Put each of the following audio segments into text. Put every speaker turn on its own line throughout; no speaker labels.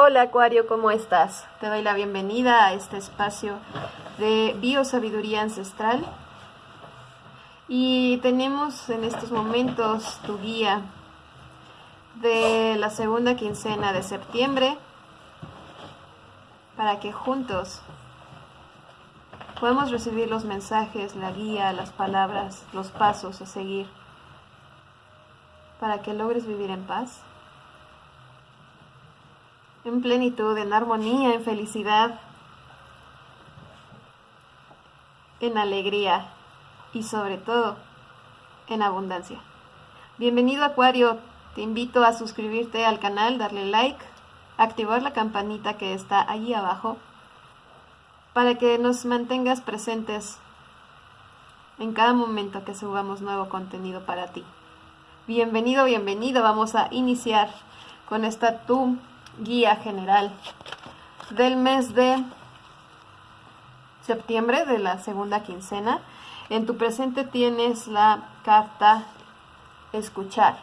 Hola Acuario, ¿cómo estás? Te doy la bienvenida a este espacio de biosabiduría ancestral. Y tenemos en estos momentos tu guía de la segunda quincena de septiembre para que juntos podamos recibir los mensajes, la guía, las palabras, los pasos a seguir para que logres vivir en paz en plenitud, en armonía, en felicidad, en alegría y sobre todo en abundancia. Bienvenido Acuario, te invito a suscribirte al canal, darle like, activar la campanita que está ahí abajo para que nos mantengas presentes en cada momento que subamos nuevo contenido para ti. Bienvenido, bienvenido, vamos a iniciar con esta tu guía general del mes de septiembre de la segunda quincena. En tu presente tienes la carta escuchar.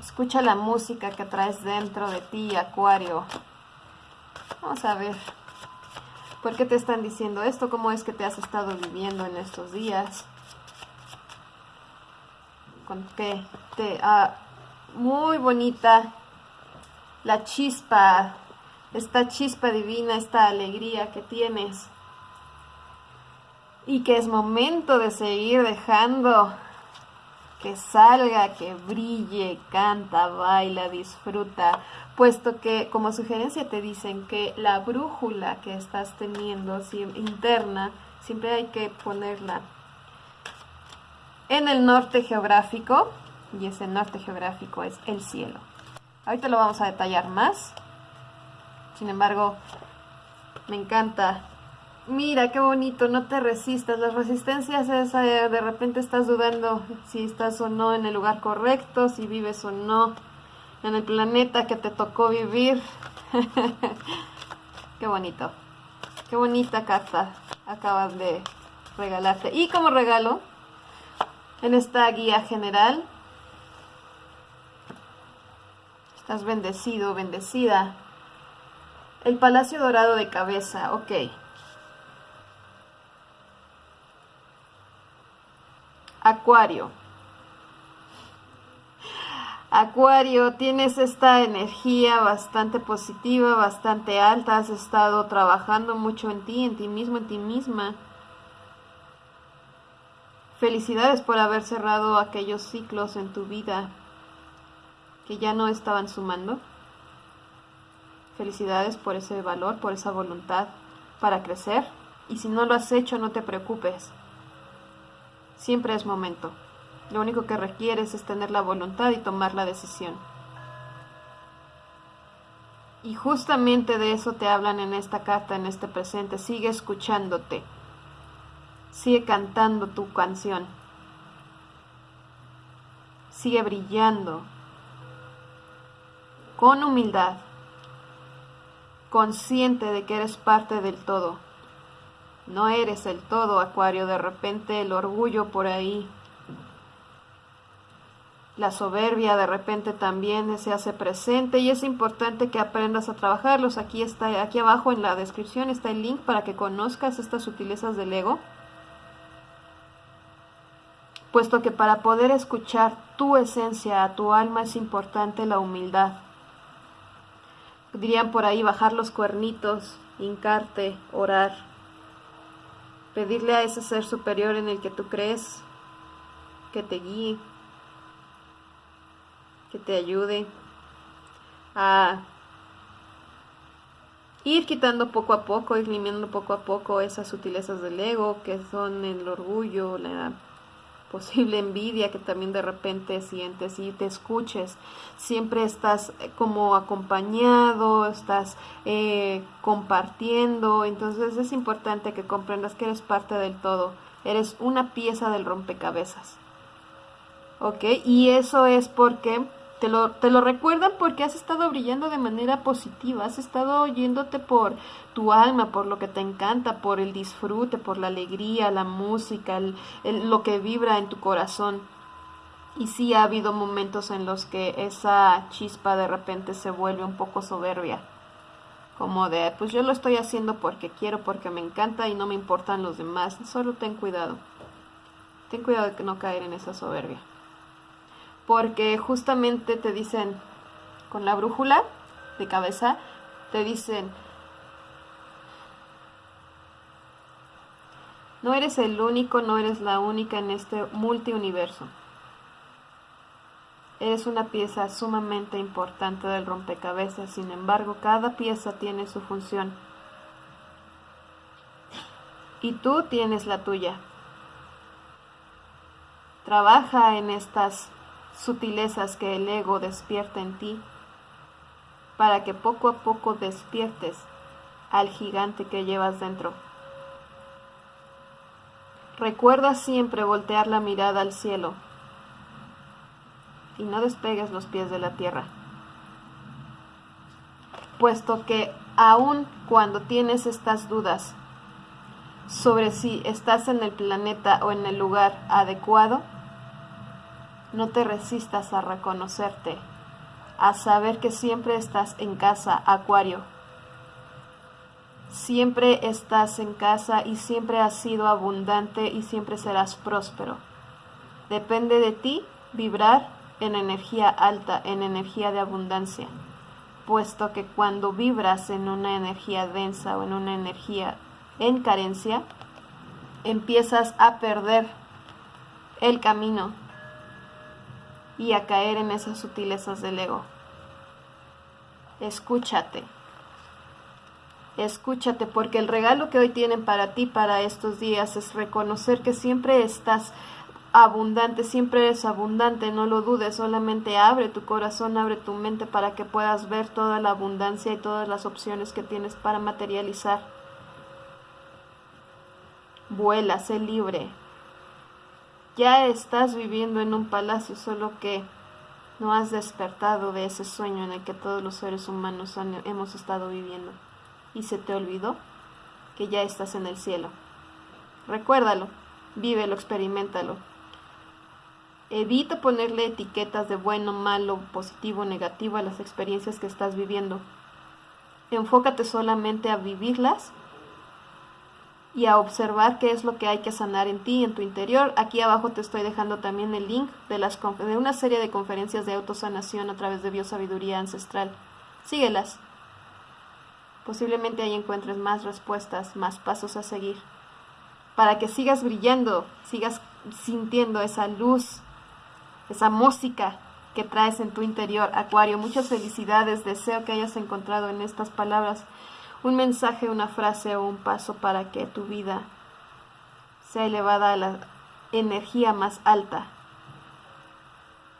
Escucha la música que traes dentro de ti, Acuario. Vamos a ver. ¿Por qué te están diciendo esto? ¿Cómo es que te has estado viviendo en estos días? ¿Con qué te ha muy bonita. La chispa, esta chispa divina, esta alegría que tienes. Y que es momento de seguir dejando que salga, que brille, canta, baila, disfruta, puesto que como sugerencia te dicen que la brújula que estás teniendo interna, siempre hay que ponerla en el norte geográfico, y ese norte geográfico es el cielo. Ahorita lo vamos a detallar más. Sin embargo, me encanta. Mira, qué bonito, no te resistas. Las resistencias es eh, de repente estás dudando si estás o no en el lugar correcto, si vives o no en el planeta que te tocó vivir. qué bonito. Qué bonita carta acabas de regalarte. Y como regalo, en esta guía general Estás bendecido, bendecida. El Palacio Dorado de Cabeza, ok. Acuario. Acuario, tienes esta energía bastante positiva, bastante alta, has estado trabajando mucho en ti, en ti mismo, en ti misma. Felicidades por haber cerrado aquellos ciclos en tu vida que ya no estaban sumando. Felicidades por ese valor, por esa voluntad para crecer. Y si no lo has hecho, no te preocupes. Siempre es momento. Lo único que requieres es tener la voluntad y tomar la decisión. Y justamente de eso te hablan en esta carta, en este presente. Sigue escuchándote. Sigue cantando tu canción. Sigue brillando con humildad, consciente de que eres parte del todo. No eres el todo, Acuario, de repente el orgullo por ahí, la soberbia de repente también se hace presente y es importante que aprendas a trabajarlos. Aquí está, aquí abajo en la descripción está el link para que conozcas estas sutilezas del ego. Puesto que para poder escuchar tu esencia, a tu alma, es importante la humildad dirían por ahí bajar los cuernitos, hincarte, orar, pedirle a ese ser superior en el que tú crees que te guíe, que te ayude a ir quitando poco a poco, ir limpiando poco a poco esas sutilezas del ego que son el orgullo, la posible envidia que también de repente sientes y te escuches. Siempre estás eh, como acompañado, estás eh, compartiendo, entonces es importante que comprendas que eres parte del todo, eres una pieza del rompecabezas. ¿Ok? Y eso es porque te lo, te lo recuerdan porque has estado brillando de manera positiva, has estado oyéndote por tu alma, por lo que te encanta, por el disfrute, por la alegría, la música, lo que vibra en tu corazón. Y sí ha habido momentos en los que esa chispa de repente se vuelve un poco soberbia. Como de, pues yo lo estoy haciendo porque quiero, porque me encanta y no me importan los demás. Solo ten cuidado. Ten cuidado de no caer en esa soberbia. Porque justamente te dicen, con la brújula de cabeza, te dicen, no eres el único, no eres la única en este multiuniverso. Eres una pieza sumamente importante del rompecabezas, sin embargo, cada pieza tiene su función. Y tú tienes la tuya. Trabaja en estas sutilezas que el ego despierta en ti, para que poco a poco despiertes al gigante que llevas dentro. Recuerda siempre voltear la mirada al cielo y no despegues los pies de la tierra. Puesto que aun cuando tienes estas dudas sobre si estás en el planeta o en el lugar adecuado, no te resistas a reconocerte, a saber que siempre estás en casa, Acuario. Siempre estás en casa y siempre has sido abundante y siempre serás próspero. Depende de ti vibrar en energía alta, en energía de abundancia, puesto que cuando vibras en una energía densa o en una energía en carencia, empiezas a perder el camino y a caer en esas sutilezas del ego. Escúchate. Escúchate porque el regalo que hoy tienen para ti para estos días es reconocer que siempre estás abundante, siempre eres abundante, no lo dudes, solamente abre tu corazón, abre tu mente para que puedas ver toda la abundancia y todas las opciones que tienes para materializar. Vuela, sé libre. Ya estás viviendo en un palacio, solo que no has despertado de ese sueño en el que todos los seres humanos hemos estado viviendo. Y se te olvidó que ya estás en el cielo. Recuérdalo, vívelo, experimentalo. Evita ponerle etiquetas de bueno, malo, positivo, negativo a las experiencias que estás viviendo. Enfócate solamente a vivirlas y a observar qué es lo que hay que sanar en ti, en tu interior. Aquí abajo te estoy dejando también el link de, las, de una serie de conferencias de autosanación a través de biosabiduría ancestral. Síguelas. Posiblemente ahí encuentres más respuestas, más pasos a seguir, para que sigas brillando, sigas sintiendo esa luz esa música que traes en tu interior, Acuario. Muchas felicidades, deseo que hayas encontrado en estas palabras un mensaje, una frase o un paso para que tu vida sea elevada a la energía más alta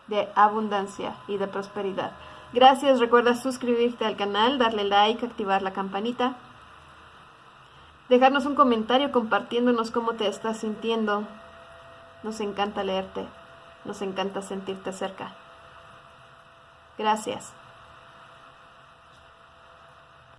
de abundancia y de prosperidad. Gracias, recuerda suscribirte al canal, darle like, activar la campanita, dejarnos un comentario compartiéndonos cómo te estás sintiendo. Nos encanta leerte. Nos encanta sentirte cerca. Gracias.